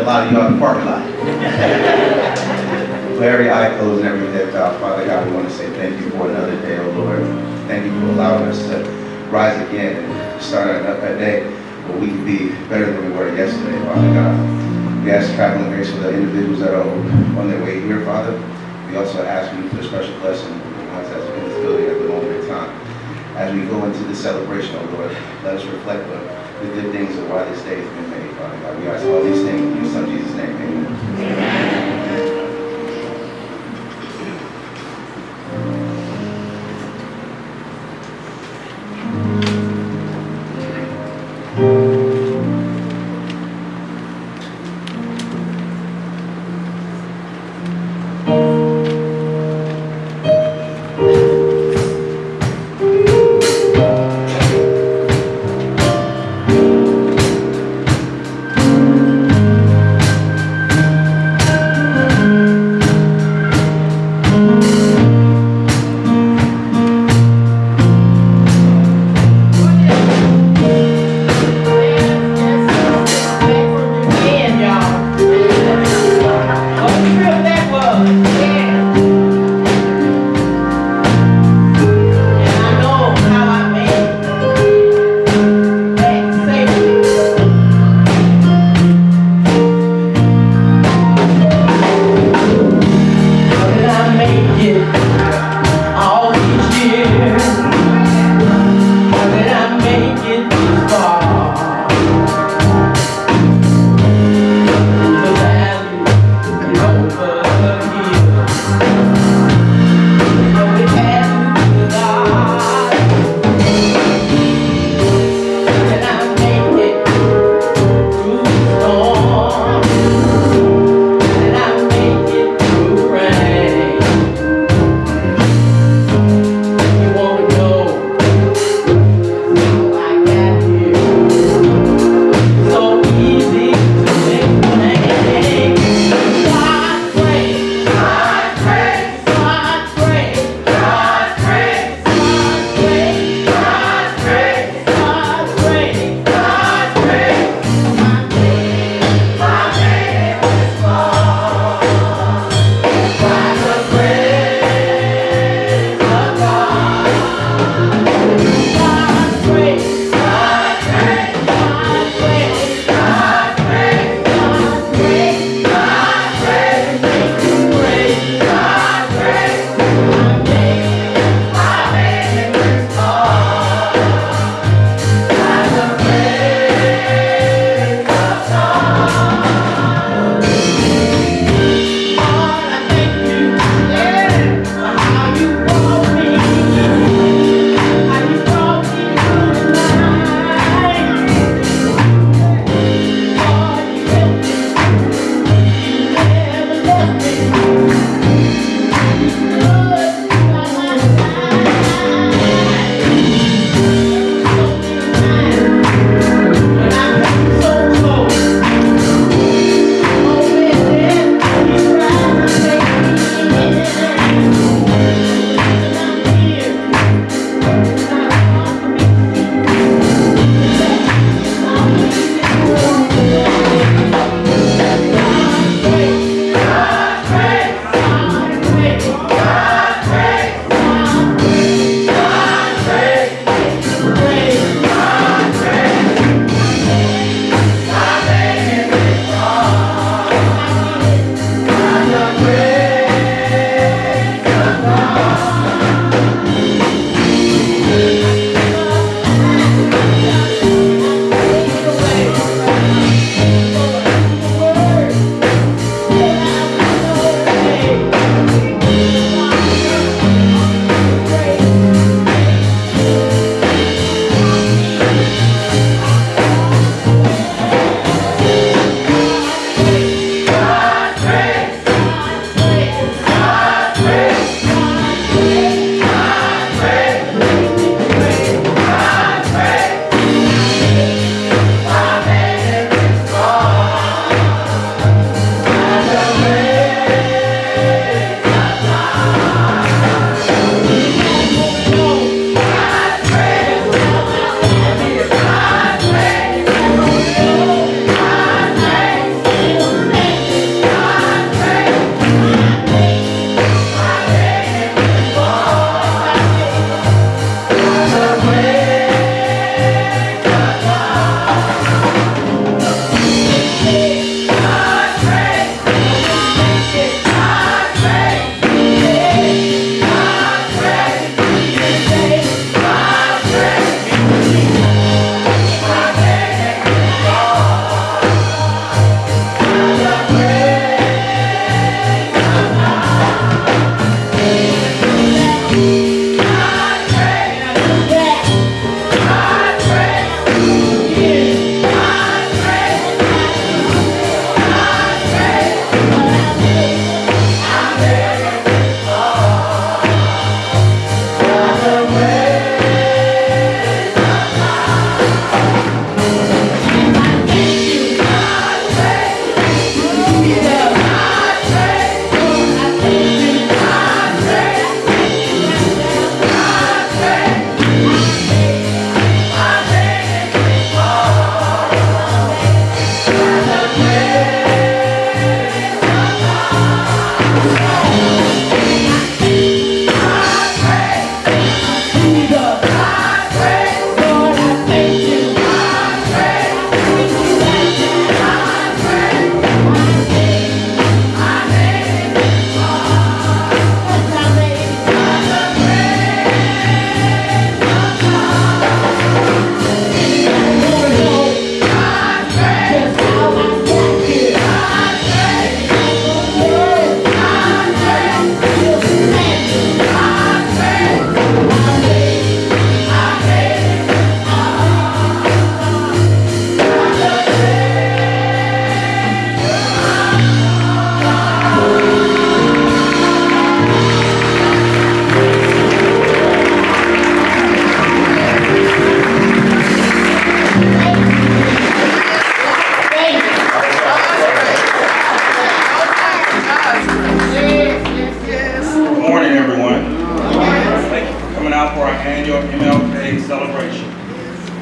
a lot of you out in the parking lot. For every eye closed and every head bowed, uh, Father God, we want to say thank you for another day, oh Lord. Thank you for allowing us to rise again and start another day where we can be better than we were yesterday, Father God. We ask traveling grace for the individuals that are on their way here, Father. We also ask you for a special blessing on the ones that's in this building at the moment in time. As we go into the celebration, oh Lord, let us reflect on the good things of why this day has been made, Father God. We ask all these things in your Son Jesus' name. Amen.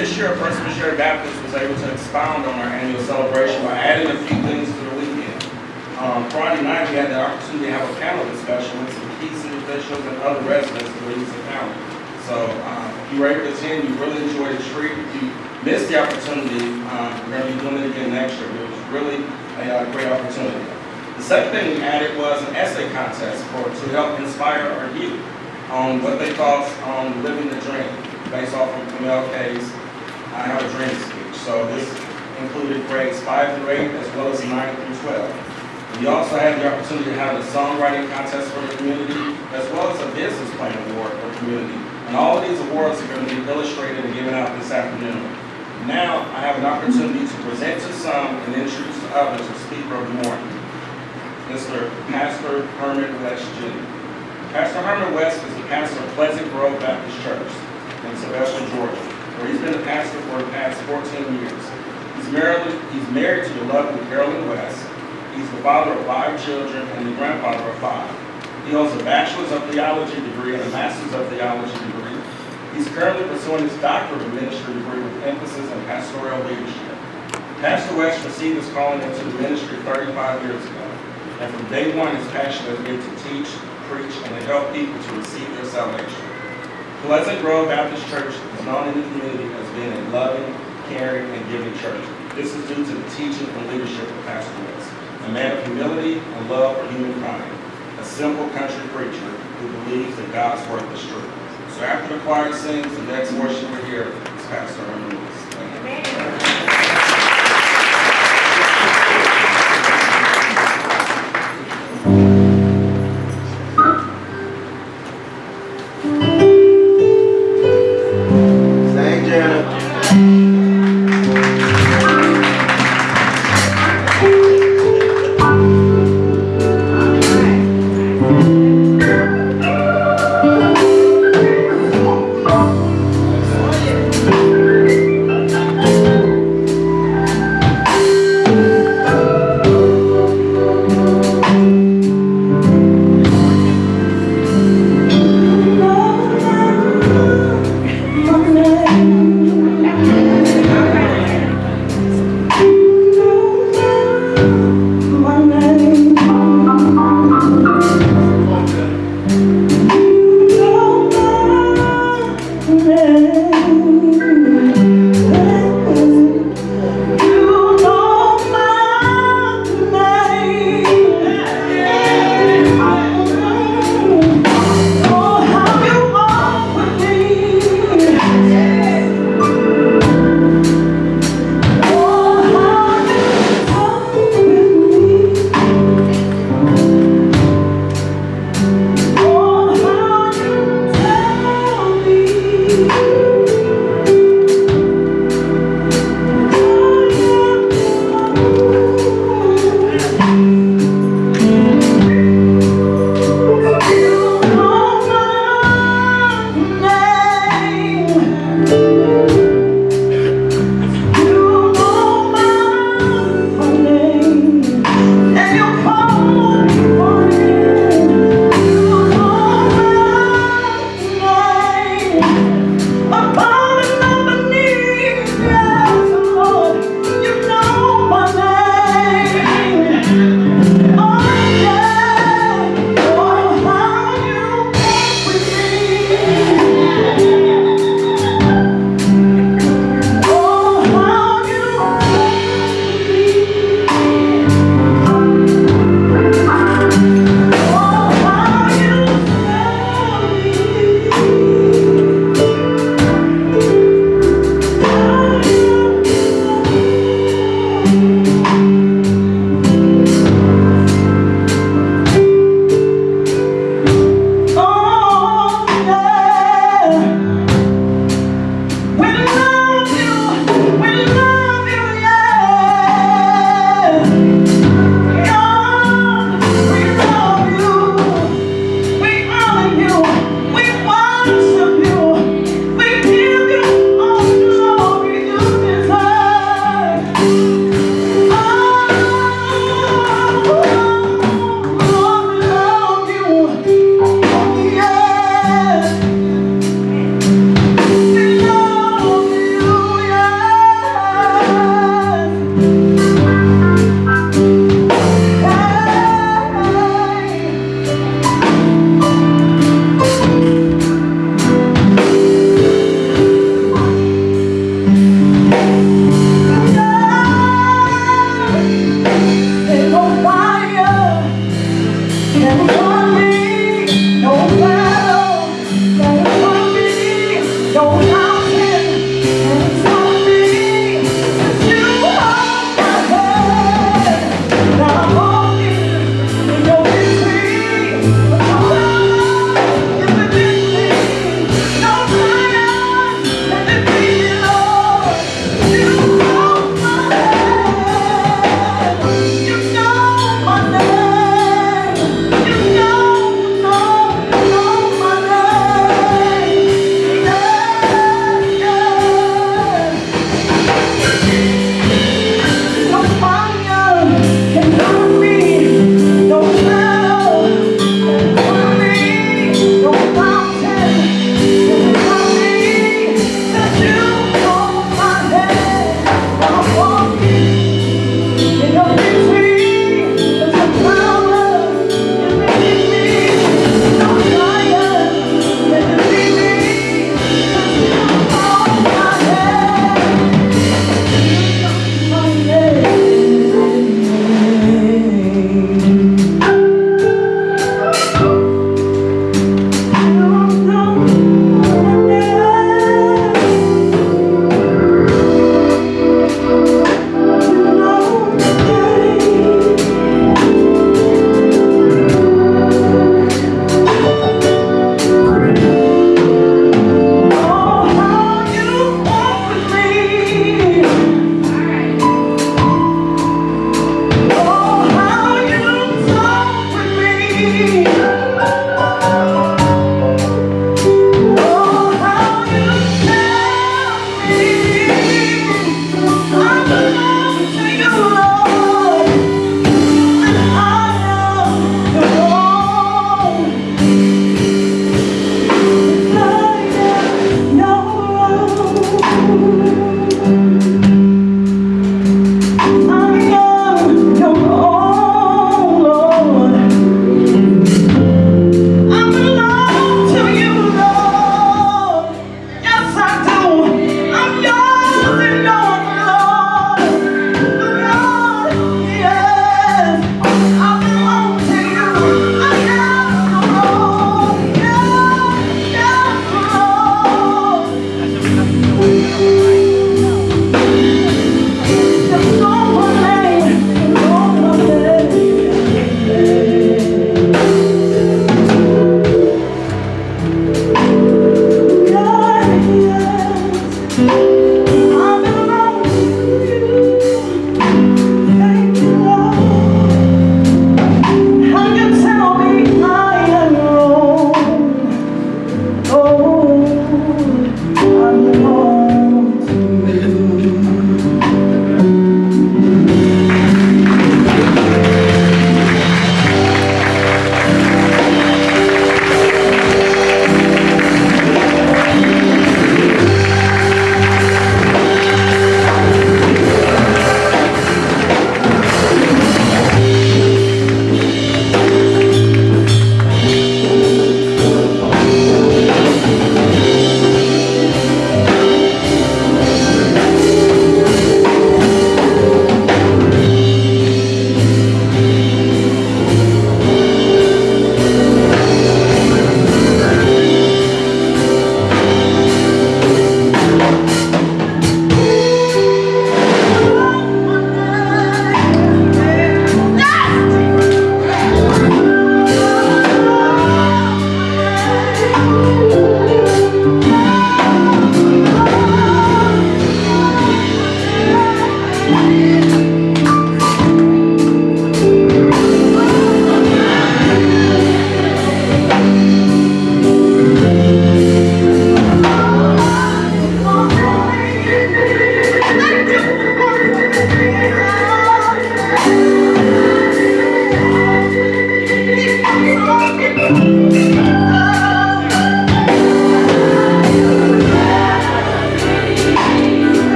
This year, First Missionary Baptist was able to expound on our annual celebration by adding a few things to the weekend. Um, Friday night, we had the opportunity to have a panel discussion with some key city officials and other residents of Livingston County. So, um, if you were able to attend, you really enjoyed the treat. If you missed the opportunity, um, we're gonna be doing it again next year. It was really a uh, great opportunity. The second thing we added was an essay contest for, to help inspire our youth on what they thought on living the dream, based off of MLK's I Have a Dream speech. So this included grades five through eight, as well as nine through twelve. We also had the opportunity to have a songwriting contest for the community, as well as a business plan award for the community. And all of these awards are going to be illustrated and given out this afternoon. Now, I have an opportunity to present to some and introduce to others the speaker of the morning, Mr. Pastor Herman West Jr. Pastor Herman West is the pastor of Pleasant Grove Baptist Church in Sylvester, Georgia, he's been a pastor for the past 14 years. He's married, he's married to the lovely Carolyn West. He's the father of five children and the grandfather of five. He holds a bachelor's of theology degree and a master's of theology degree. He's currently pursuing his doctorate of ministry degree with emphasis in pastoral leadership. Pastor West received his calling into the ministry 35 years ago, and from day one his passion has been to teach, preach, and to help people to receive their salvation. Pleasant Grove Baptist Church known in the community as being a loving, caring, and giving church. This is due to the teaching and leadership of Pastor West, a man of humility and love for humankind, a simple country preacher who believes that God's word is true. So after the choir sings, the next worship we hear is Pastor Herman Lewis.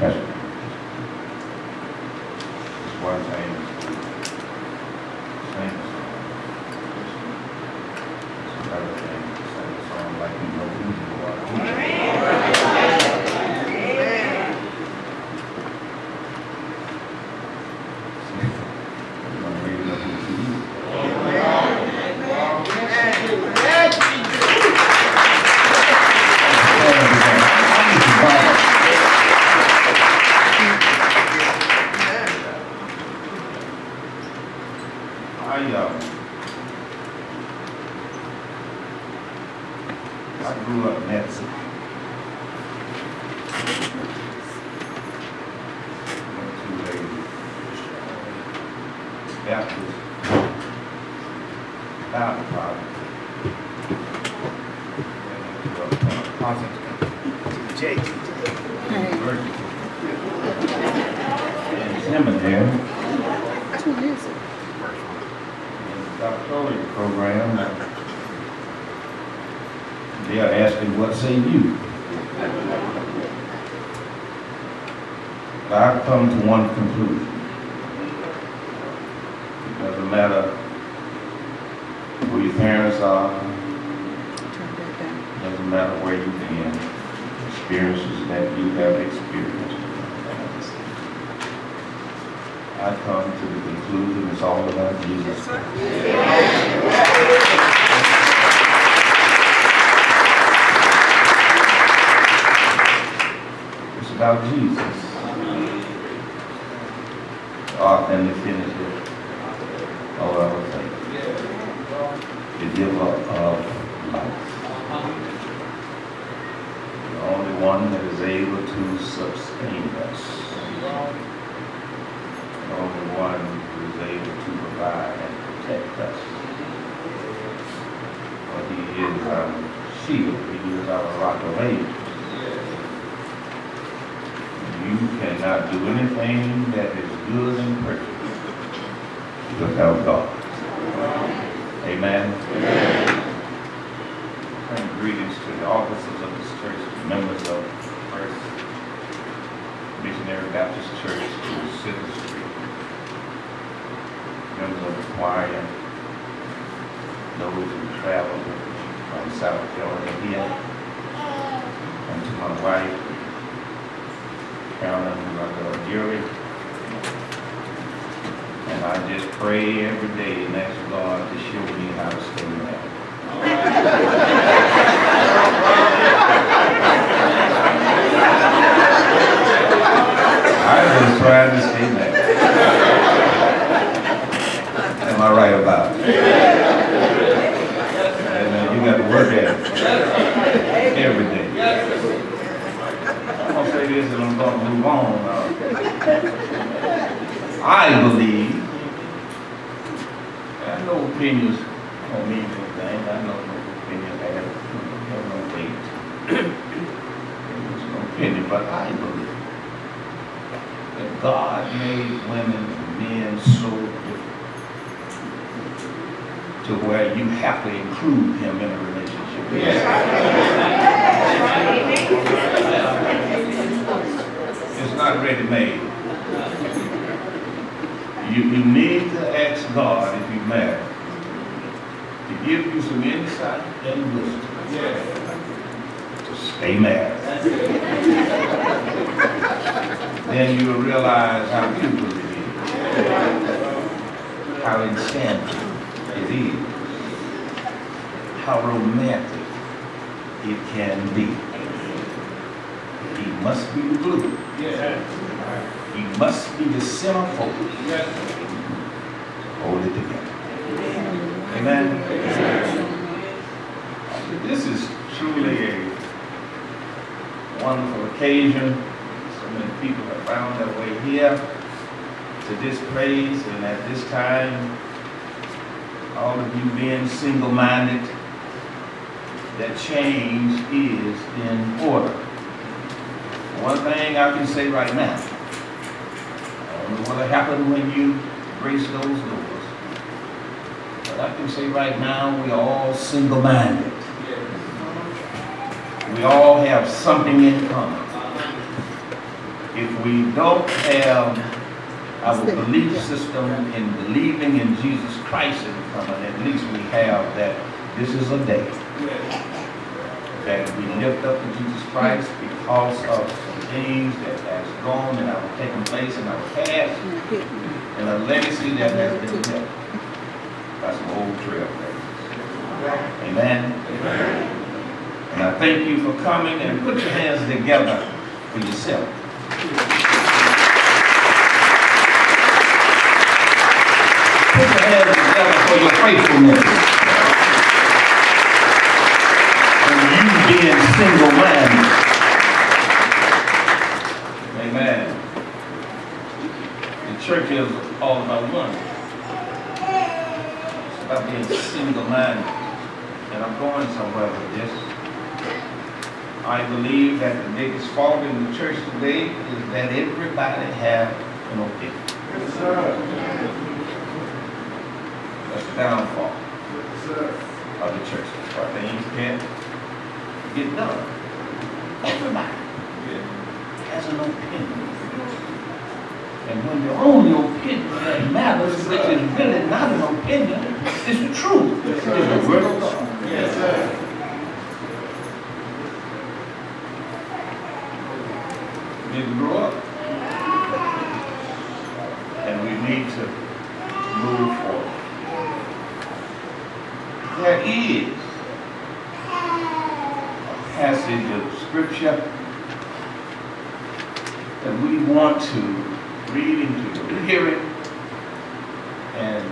Pastor, Pastor. Just one thing. Sing a song. It's another thing to sing a song like you know who you are. You don't really know who you are. I, uh, I grew up in that city. Went to a Baptist Bible college. Then went to a Protestant University. In seminary. in the doctoral program, they are asking, what say you? But I've come to one conclusion. It doesn't matter who your parents are, doesn't matter where you've been, experiences that you have experienced. I come to the conclusion it's all about Jesus. It's about Jesus. Author and the finisher of our faith. The giver of uh, life. The only one that is able to sustain us. The only one who is able to provide and protect us. For he is our shield, he is our rock of ages. You cannot do anything that is good and perfect without God. Amen. And greetings to the officers of this church, members of First Missionary Baptist Church, to City Street, members of the choir, those who travel from South Carolina here, and to my wife, Carolyn, my girl Jerry. I just pray every day and ask God to show me how to stay married. I was trying to stay married. Am I right about it? And uh, you got to work at it every day. I'm gonna say this and I'm gonna move on. Uh, I believe, I know opinions don't mean anything, I know no opinion have, have no weight. There's no opinion, but I believe that God made women and men so different to where you have to include him in a relationship. Give you some insight and wisdom. To stay married. then you will realize how beautiful it is. How enchanting it is. How romantic it can be. He must be the glue. He must be the centerfold. Hold it together. Amen. This is truly a wonderful occasion. So many people have found their way here to this place, and at this time, all of you being single-minded, that change is in order. One thing I can say right now, I don't know what'll happen when you grace those doors, I can say right now, we are all single-minded. We all have something in common. If we don't have our belief system in believing in Jesus Christ in common, at least we have that this is a day that we lift up to Jesus Christ because of some things that has gone and have taken place in our past and a legacy that has been built by some old trailblazers. Amen? And I thank you for coming and put your hands together for yourself. Put your hands together for your faithfulness. And you being single-minded. Amen. The church is all about one. Being single-minded. And I'm going somewhere with this. I believe that the biggest fault in the church today is that everybody have an opinion. That's the downfall of the church. Our things can't get done. Everybody has an opinion. And when the only opinion that matters, which is really not an opinion, is the truth. Is the word of God. Yes, sir. Need to grow up. And we need to move forward. There is a passage of scripture that we want to read into your hearing and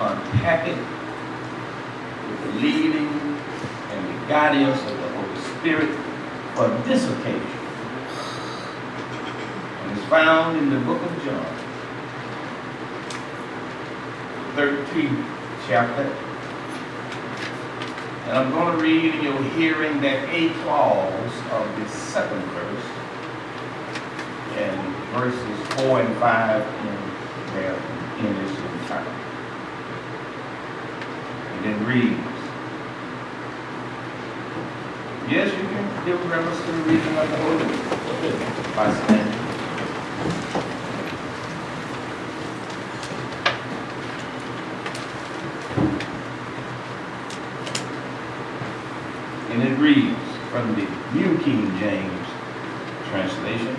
unpack it with the leading and the guidance of the Holy Spirit for this occasion. And it's found in the book of John, 13th chapter. And I'm going to read in your hearing that A clause of the second verse and verses 4 and 5 in there in its entirety. And it reads, Yes, you can give reference to the reading of the Holy by standing. And it reads from the New King James translation,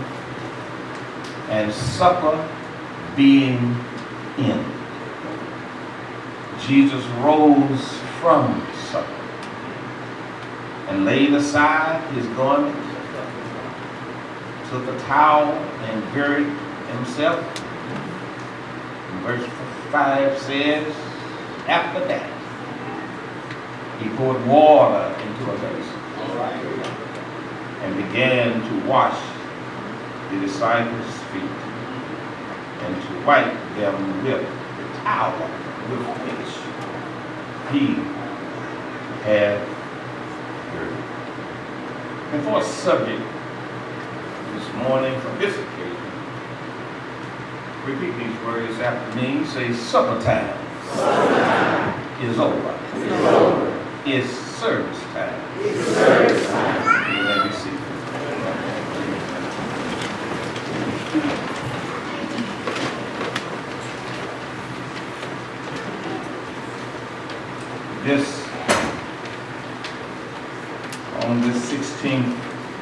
and supper being in. Jesus rose from and laid aside his garment, took a towel and girded himself. And verse 5 says, after that, he poured water into a basin and began to wash the disciples' feet and to wipe them with the towel with which he had. And for a subject this morning from this occasion, repeat these words after me. Say, supper time, is over. It's service time. You may be seated. This on this sixteenth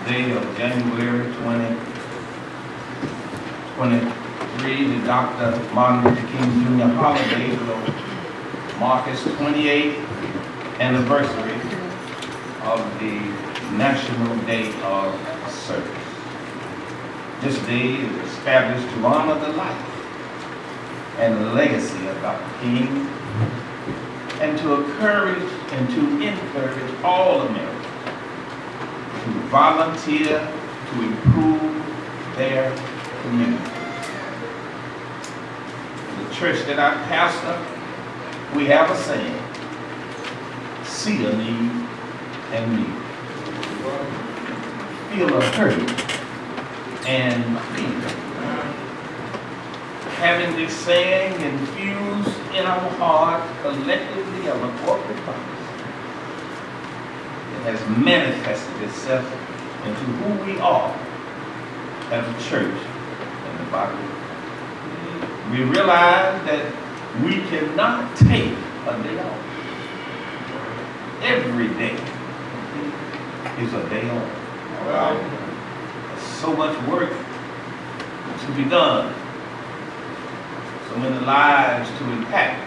day of January 2023, the Dr. Martin Luther King Jr. holiday will mark its twenty-eighth anniversary of the National Day of Service. This day is established to honor the life and legacy of Dr. King and to encourage and to encourage all Americans to volunteer to improve their community. The church that I pastor, we have a saying, see a need and meet. Feel a hurt and feel. Having this saying infused in our heart collectively of a corporate it has manifested itself into who we are as a church in the body. We realize that we cannot take a day off. Every day is a day off. So much work to be done so many lives to impact.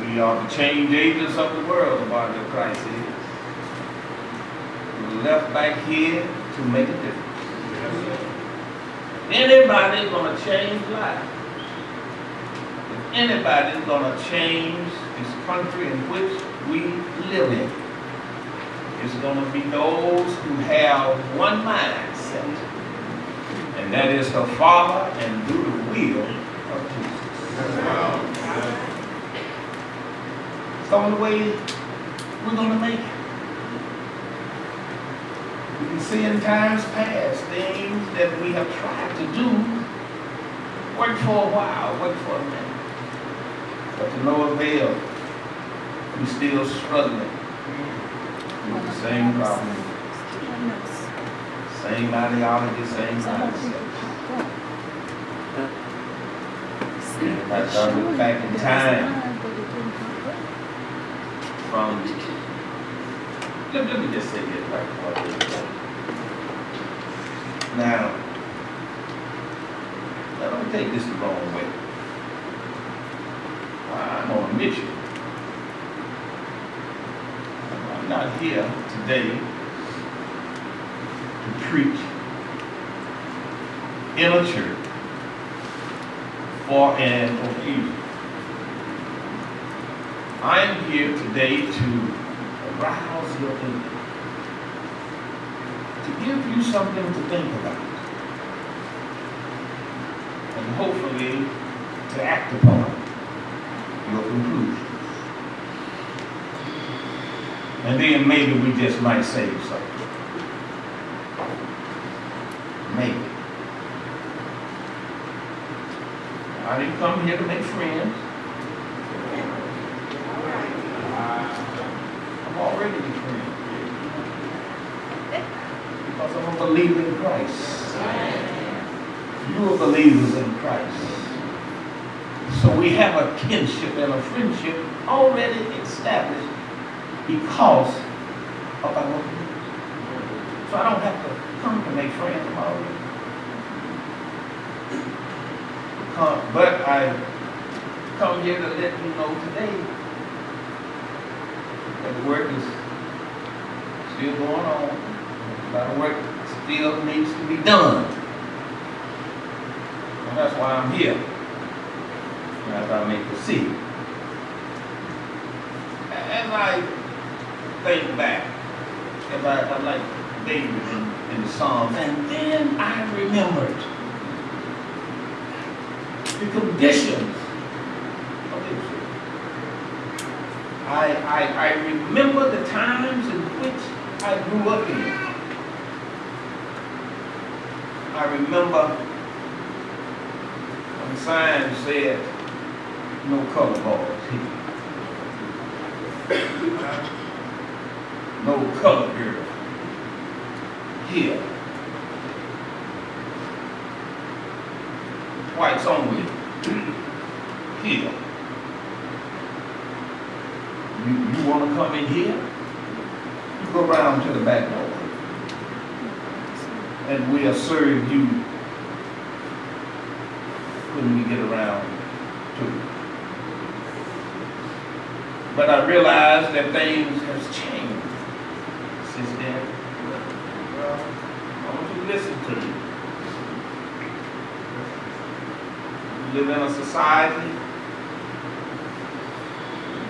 We are the change agents of the world, the body of Christ is. We're left back here to make a difference. Anybody gonna change life? If anybody's gonna change this country in which we live in, it's gonna be those who have one mindset and that is to follow and do the will of Jesus. It's the only way we're gonna make it. We can see in times past things that we have tried to do, work for a while, work for a minute, but to no avail. We're still struggling with the same problem. Same ideology, same mindset. Thought we back in time from, let, let me just say this right before I get. Now, now don't take this the wrong way. I'm on a mission. I'm not here today to preach in a church for an occasion. I am here today to arouse your thinking, to give you something to think about, and hopefully to act upon your conclusions. And then maybe we just might save something. Maybe. I didn't come here to make friends. I'm already a friend. Because I'm a believer in Christ. You are believers in Christ. So we have kinship and a friendship already established because of our belief. So I don't have to come to make friends of. Come, but I come here to let you know today that the work is still going on. A lot of work still needs to be done. And that's why I'm here. As I may proceed. As I think back, as I, I like David in, in the Psalms, and then I remembered the conditions of Israel. I, I, I remember the times in which I grew up in. I remember when sign said, no color bars here. No color girl here. Whites only here. You, you wanna come in in here, you go around to the back door. And we'll serve you when we get around to it. But I realize that things have changed since then. Well, I want you to listen to me. We live in a society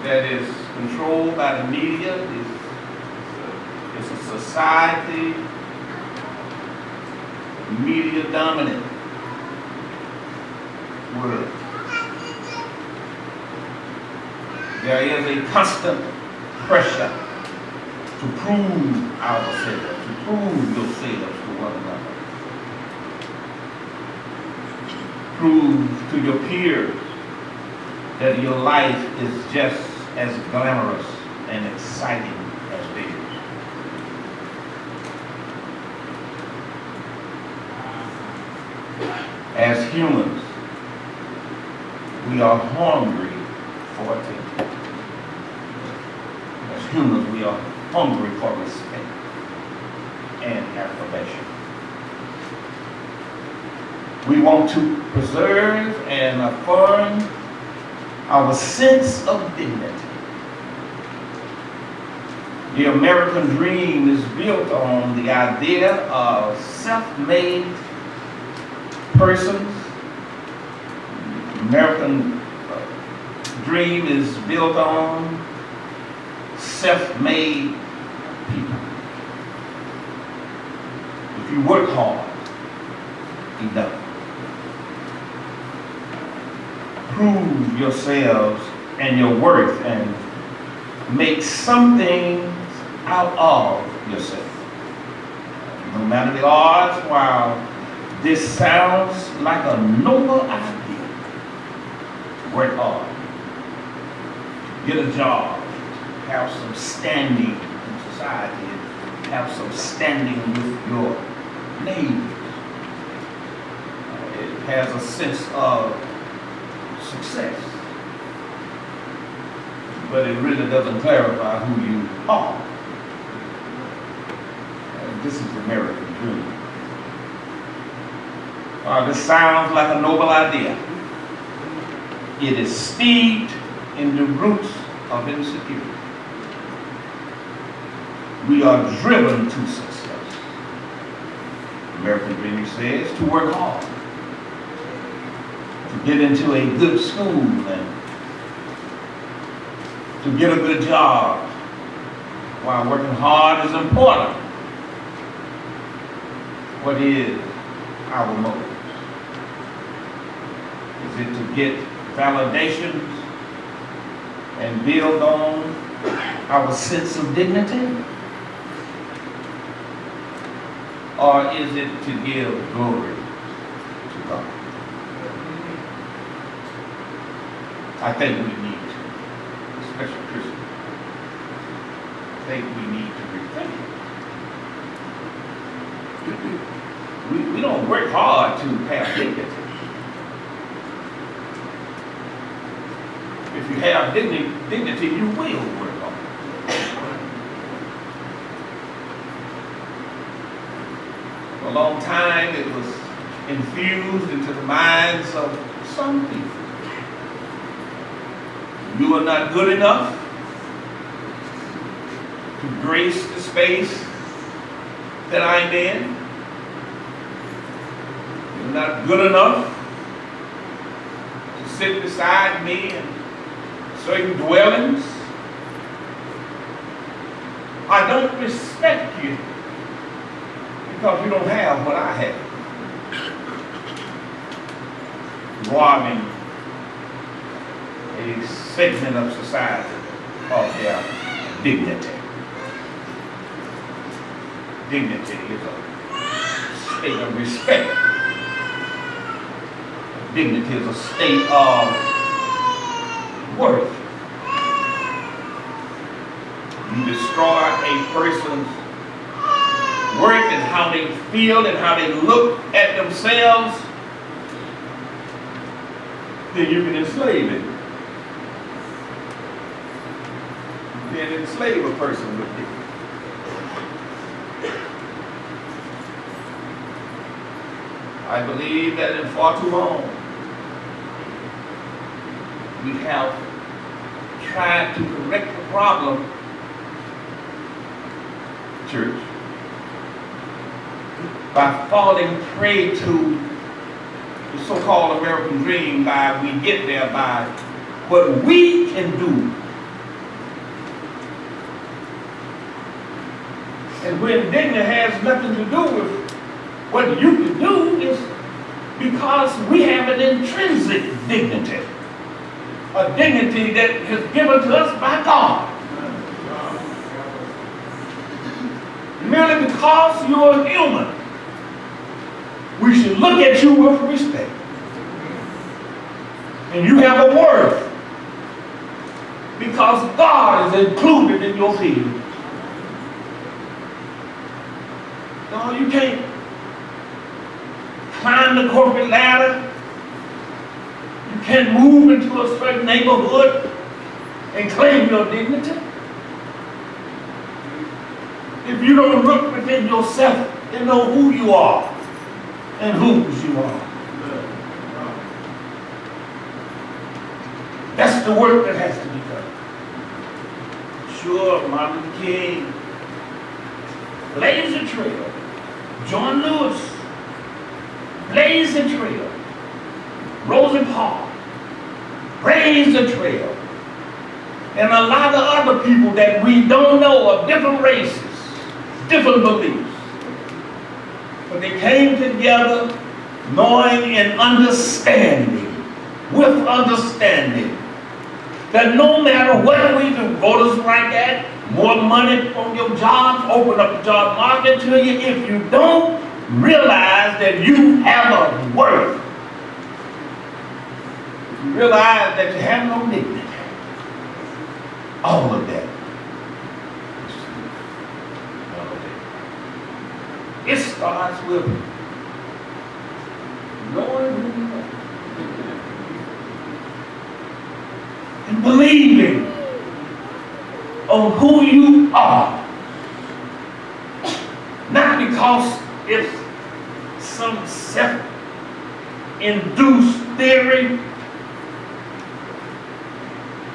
that is controlled by the media. It's, it's a society media dominant world. There is a constant pressure to prove ourselves, to prove yourselves to one another. Prove to your peers that your life is just as glamorous and exciting as theirs. As humans, we are hungry for attention. As humans, we are hungry for respect and affirmation. We want to preserve and affirm our sense of dignity. The American dream is built on the idea of self-made persons. American uh, dream is built on self-made people. If you work hard, enough. Prove yourselves and your worth and make something out of yourself. No matter the odds, while this sounds like a noble idea, work hard, get a job, have some standing in society, have some standing with your neighbors. It has a sense of success. But it really doesn't clarify who you are. This is the American dream. Uh, this sounds like a noble idea. It is steeped in the roots of insecurity. We are driven to success. American dream says to work hard, to get into a good school and to get a good job. While working hard is important, what is our motive? Is it to get validations and build on our sense of dignity? Or is it to give glory to God? I think we need to, especially Christians, I think we need to rethink. We, we don't work hard to have dignity. If you have dignity, dignity, you will work. For a long time, it was infused into the minds of some people. You are not good enough to grace the space that I'm in. You're not good enough to sit beside me in certain dwellings. I don't respect you because you don't have what I have. Robbing a segment of society of their dignity. Dignity is a state of respect. Dignity is a state of worth. You destroy a person's worth and how they feel and how they look at themselves, then you can enslave it. Then enslave a person with dignity. I believe that in far too long, we have to correct the problem, church, by falling prey to the so-called American dream by we get there by what we can do. And when dignity has nothing to do with what you can do is because we have an intrinsic dignity. A dignity that is given to us by God. Merely because you're human, we should look at you with respect. And you have a worth because God is included in your field. No, you can't climb the corporate ladder. Can't move into a certain neighborhood and claim your dignity. If you don't look within yourself and know who you are and whose you are. That's the work that has to be done. Sure, Martin Luther King blazed a trail. John Lewis blazed a trail. Rosa Parks blazed a trail. And a lot of other people that we don't know of different races, different beliefs. But they came together knowing and understanding, with understanding, that no matter what we do, voters right at, more money on your jobs, open up the job market to you, if you don't realize that you have a worth, realize that you have no dignity, all of that. All of that. It starts with knowing who you are and believing on who you are. Not because it's some self-induced theory,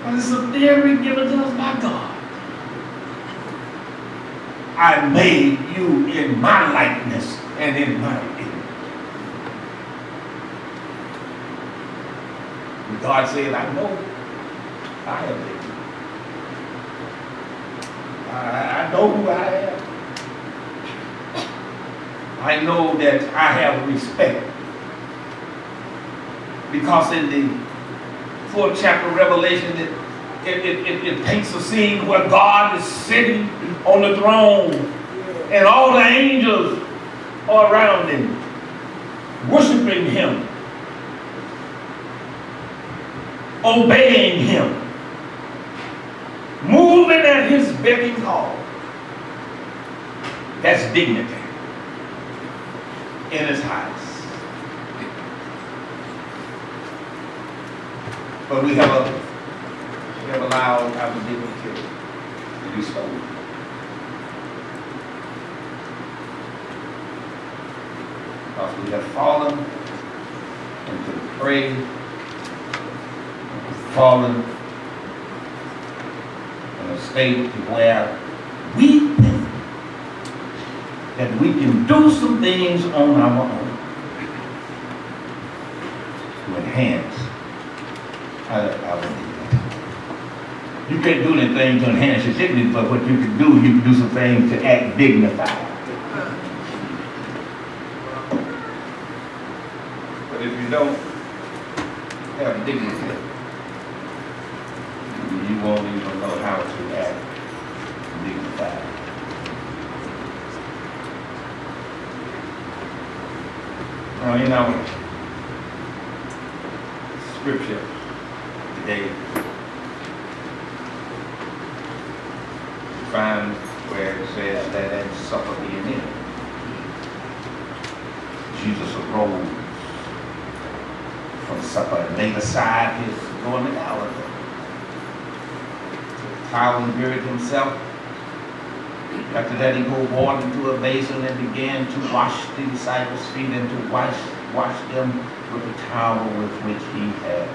but it's a theory given to us by God. I made you in my likeness and in my image. And God said, I know I have made you. I, I know who I am. I know that I have respect. Because in the fourth chapter of Revelation, it, it, it, it, it paints a scene where God is sitting on the throne and all the angels are around him, worshiping him, obeying him, moving at his beck and call. That's dignity in his house. But we have a, we have allowed our dignity to be stolen. Because we have fallen into the prey, fallen in a state where we think that we can do some things on our own to enhance You can't do anything to enhance your dignity, but what you can do, you can do some things to act dignified. But if you don't have dignity, you won't even know how to act dignified. Now, in our scripture today, we find where it says that at supper being ended, Jesus arose from supper and laid aside his going to Galilee. towel and buried himself. After that, he poured water into a basin and began to wash the disciples' feet and to wash, wash them with the towel with which he had.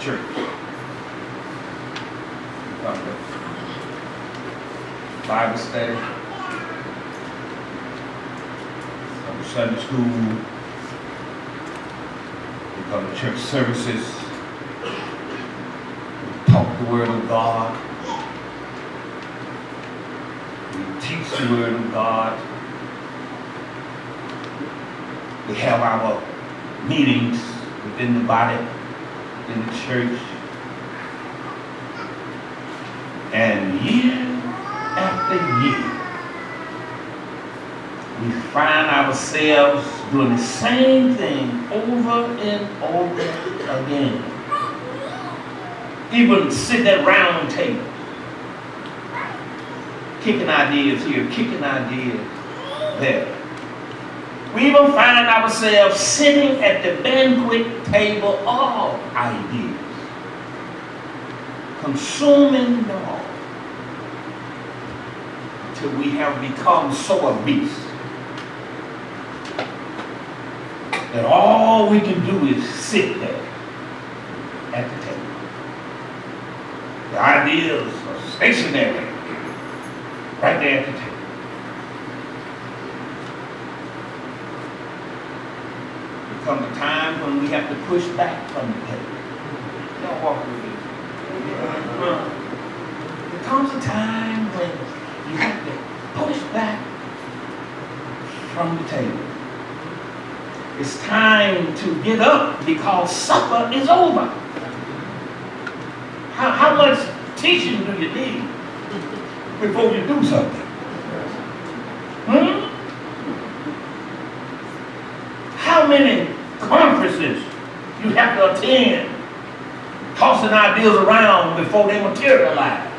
Church. Come Bible study. Sunday school. We come to church services. The word of God. We teach the word of God. We have our meetings within the body, in the church. And year after year, we find ourselves doing the same thing over and over again. Even sitting at round table. kicking ideas here, kicking ideas there. We even find ourselves sitting at the banquet table of ideas, consuming them all till we have become so obese that all we can do is sit there at the table. Ideas are stationary right there at the table. There comes a time when we have to push back from the table. Y'all walk with me. There comes a time when you have to push back from the table. It's time to get up because supper is over. How, how much teaching do you need before you do something? Hmm? How many conferences you have to attend, tossing ideas around before they materialize?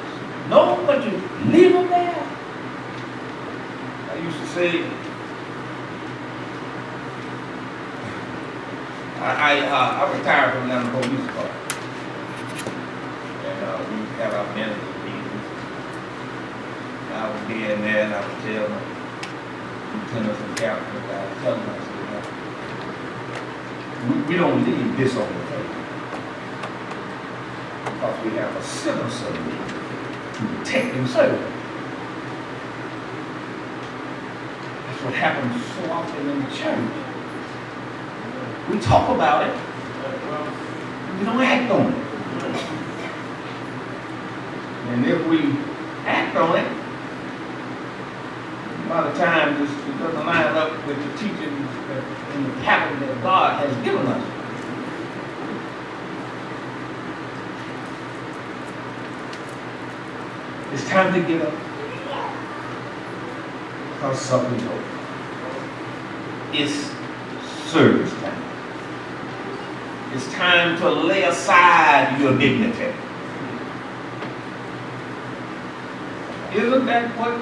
No, but you leave them there. I used to say, I, I, uh, I retired from Atlanta Police Department. Uh, we to have our management meetings. I would be in there and I would tell my lieutenants and captains, I would tell them, I we, we don't leave this on the table. Because we have a civil service to protect and. That's what happens so often in the church. We talk about it, we don't act on it. And if we act on it, a lot of times it doesn't line up with the teachings and the pattern that God has given us. It's time to get up. Because something's over. It's service time. It's time to lay aside your dignity. Isn't that what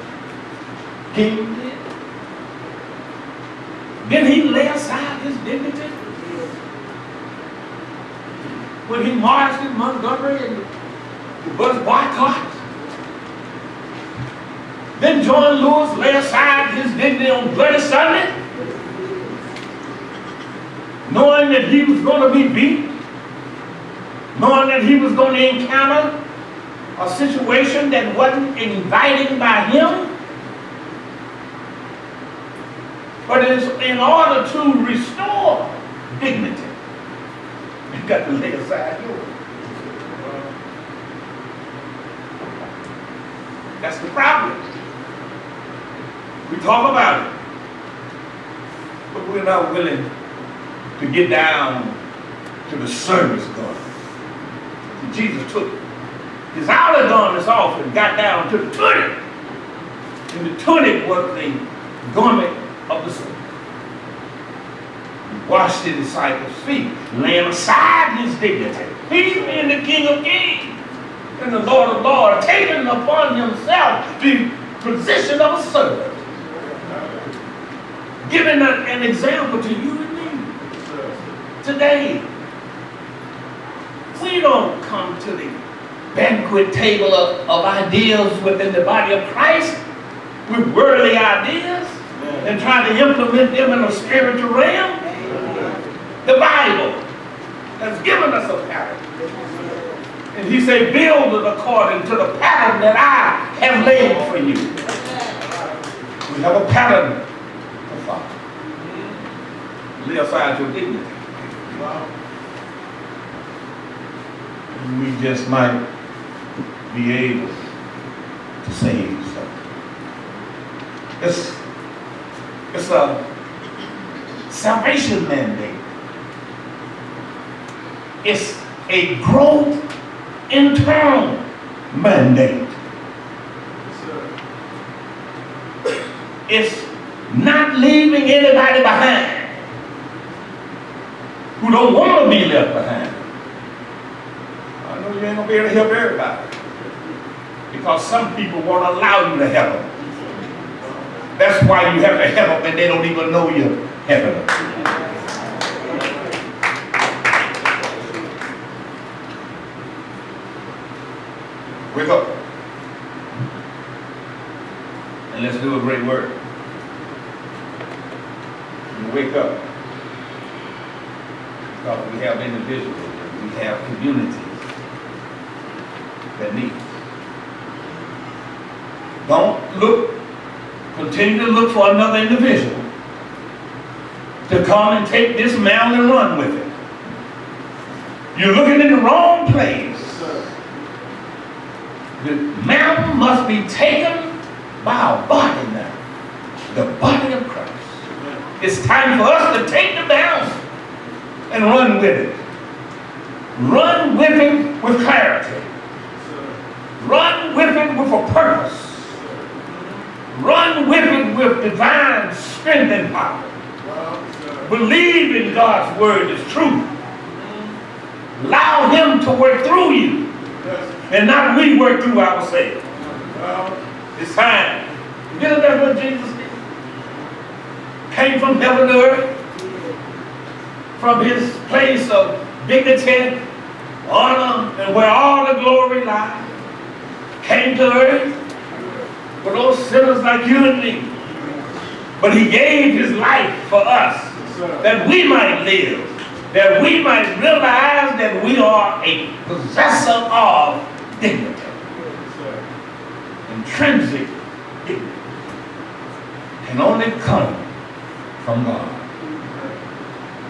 King did? Didn't he lay aside his dignity? When he marched in Montgomery and the bus boycott? Then John Lewis lay aside his dignity on Bloody Sunday? Knowing that he was going to be beat? Knowing that he was going to encounter a situation that wasn't inviting by him? But it's in order to restore dignity, you got to lay aside yours. That's the problem. We talk about it, but we're not willing to get down to the service garment. Jesus took his outer garments off and got down to the tunic. And the tunic was the garment of the servant. He washed the disciples' feet, laying aside his dignity. He's being the King of Kings and the Lord of Lords, taking upon himself the position of a servant. Giving a- an example to you and me today. We don't come to the banquet table of, of ideas within the body of Christ with worldly ideas and try to implement them in a spiritual realm. The Bible has given us a pattern. And he said, build it according to the pattern that I have laid for you. We have a pattern to follow. Lay aside your dignity. We just might be able to save something. It's, it's a salvation mandate. It's a growth internal mandate. It's not leaving anybody behind who don't want to be left behind. I know you ain't gonna be able to help everybody because some people won't allow you to help them. That's why you have to help them and they don't even know you're helping them. Wake up. And let's do a great work. Wake up. Because we have individuals, we have communities that need. Don't look, continue to look for another individual to come and take this mountain and run with it. You're looking in the wrong place. The mountain must be taken by our body now. The body of Christ. It's time for us to take the mountain and run with it. Run with it with clarity. Run with it with a purpose. Run with it with divine strength and power. Believe in God's word is truth. Allow him to work through you and not we work through ourselves. It's time. You know that's what Jesus did? Came from heaven to earth, from his place of dignity, honor, and where all the glory lies. Came to earth for those sinners like you and me. But he gave his life for us that we might live, that we might realize that we are a possessor of dignity, intrinsic dignity, can only come from God.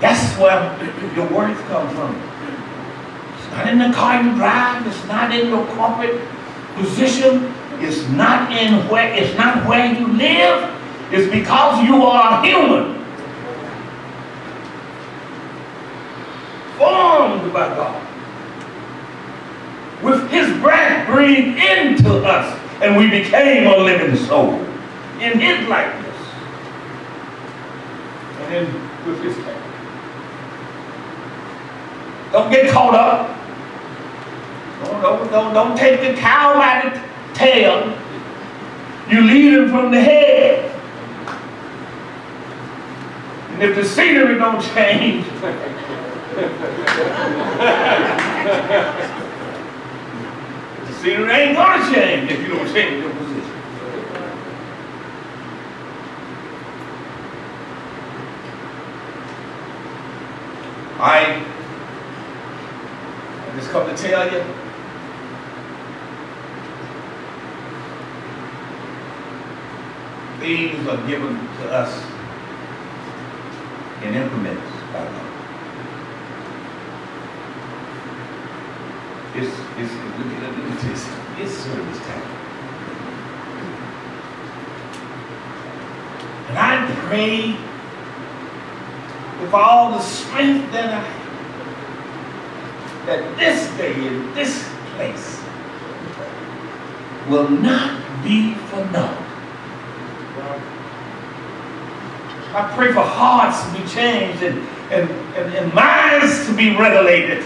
That's where your worth comes from. It's not in the car you drive. It's not in your corporate position. It's not in where. It's not where you live. It's because you are human, formed by God, with His breath breathed into us, and we became a living soul in His likeness and then with His character. Don't get caught up. Don't, don't, don't, don't take the cow by the tail. You lead him from the head. And if the scenery don't change, the scenery ain't gonna change if you don't change your position. I just come to tell you. Things are given to us in increments by God. It's, it's, me tell. It's service time. And I pray with all the strength that I have that this day in this place will not be for naught. I pray for hearts to be changed and, and, and, and minds to be regulated.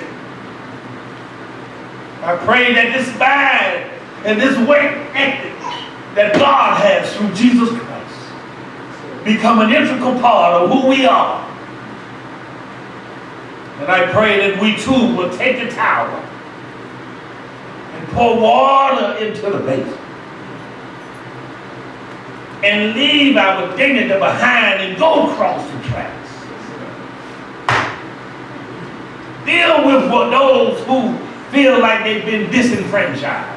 I pray that this mind and this work ethic that God has through Jesus Christ become an integral part of who we are And I pray that we too will take the tower and pour water into the basin. And leave our dignity behind and go across the tracks. Deal with what those who feel like they've been disenfranchised.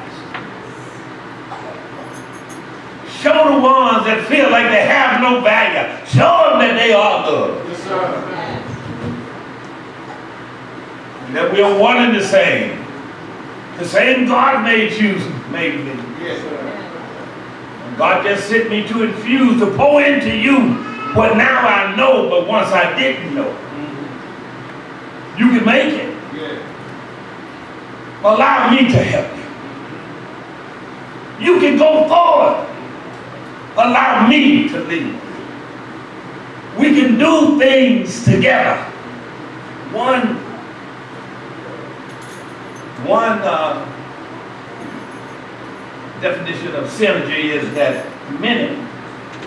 Show the ones that feel like they have no value. Show them that they are good. Yes, sir. That we are one and the same. The same God made you, made me. Yes, sir. God just sent me to infuse, to pour into you what now I know, but once I didn't know. You can make it. Yeah. Allow me to help you. You can go forward. Allow me to lead. We can do things together. One, one uh, definition of synergy is that many,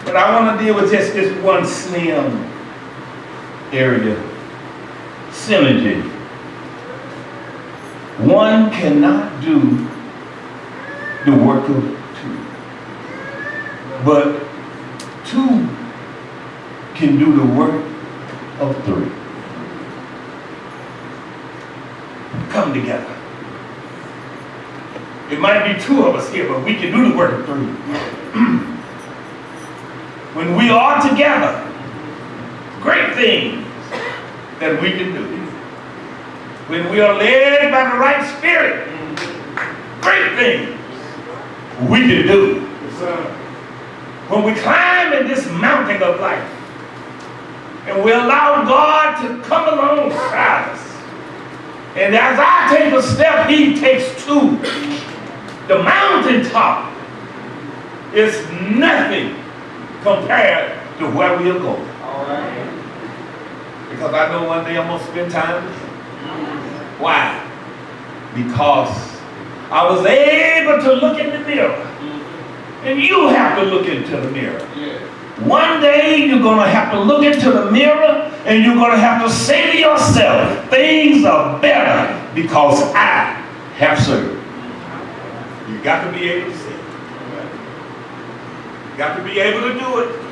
but I want to deal with just this one slim area. Synergy. One cannot do the work of two. But two can do the work of three. Come together. It might be two of us here, but we can do the work of three. when we are together, great things that we can do when we are led by the right spirit, great things we can do. When we climb in this mountain of life and we allow God to come alongside us, and as I take a step, He takes two. The mountaintop is nothing compared to where we are going. All right. Because I know one day I'm going to spend time with Him. Why? Because I was able to look in the mirror. And you have to look into the mirror. Yeah. One day you're going to have to look into the mirror and you're going to have to say to yourself, things are better because I have served. You got to be able to see. it. You got to be able to do it.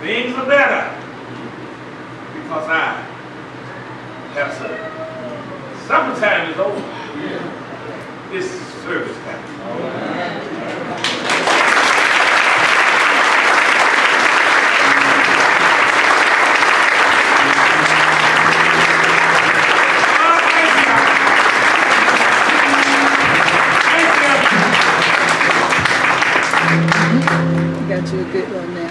Things are better because I have served. Summertime is over. This is service time. Got you a good one now.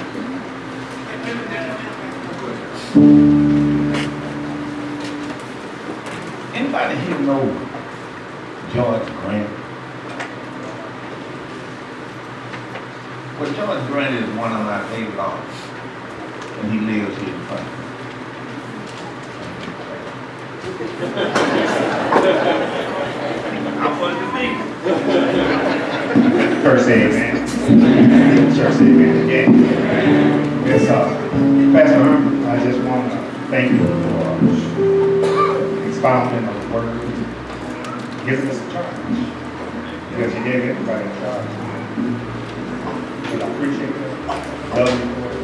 Anybody here know George Grant? Well, George Grant is one of my favorite artists, and he lives here in front of me. I wanted to meet him. First amen. First amen again. Yes, uh, Pastor Herman, I just want to thank you for expounding on the word, giving us a charge. Because you gave everybody a charge. I appreciate that. Love you for it.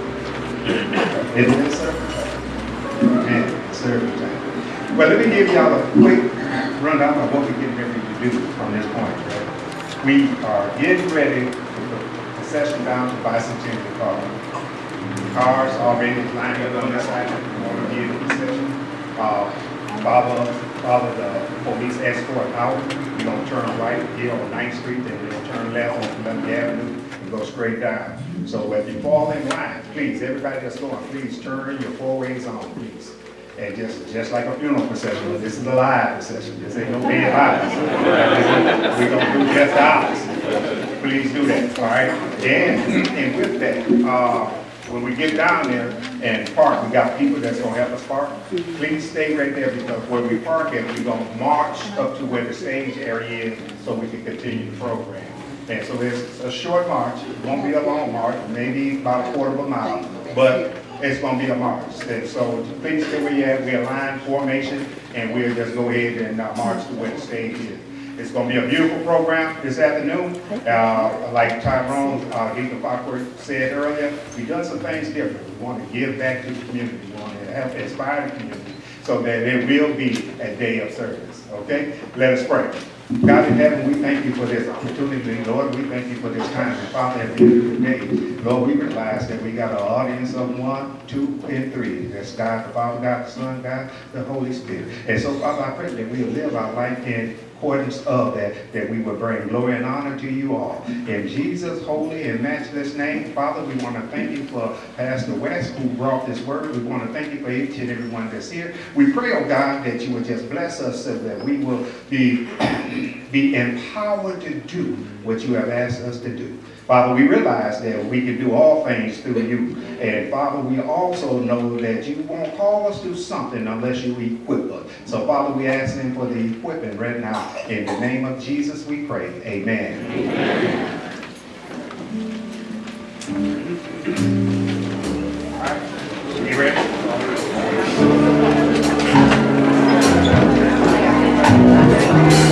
Isn't it service time? Man, service time. Well, let me give y'all a quick rundown of what we're getting ready to do from this point, right? We are getting ready session down to bicentennial car. Cars already lined up on the side, want to get session. Uh, follow, follow the police escort out, you're gonna turn right here on Ninth Street, then gonna turn left on Columbia Avenue and go straight down. So if you fall in line, please, everybody that's going, please turn your four ways on, please. And just, just like a funeral procession, this is a live procession, this ain't no dead bodies. We gonna do just ours. Please do that, all right? And, and with that, uh, when we get down there and park, we got people that's gonna help us park. Please stay right there because where we park at, we gonna march up to where the stage area is so we can continue the program. And so it's a short march, it won't be a long march, maybe about a quarter of a mile, but it's gonna be a march. And so please stay where you at, we align formation, and we'll just go ahead and uh, march to where the stage is. It's gonna be a beautiful program this afternoon. Uh, like Tyrone, uh, Deacon Foxworth said earlier, we've done some things different. We want to give back to the community, we want to help inspire the community, so that there will be a day of service, okay? Let us pray. God in heaven, we thank you for this opportunity, Lord, we thank you for this time, and Father, at the end of the day, Lord, we realize that we got an audience of one, two, and three. That's God, the Father, God, the Son, God, the Holy Spirit. And so, Father, I pray that we live our life in accordance of that, that we will bring glory and honor to you all. In Jesus' holy and matchless name, Father, we want to thank you for Pastor West who brought this word. We want to thank you for each and every one that's here. We pray, oh God, that you would just bless us so that we will be, be empowered to do what you have asked us to do. Father, we realize that we can do all things through you. And Father, we also know that you won't call us to something unless you equip us. So Father, we ask him for the equipment right now. In the name of Jesus, we pray. Amen. You ready?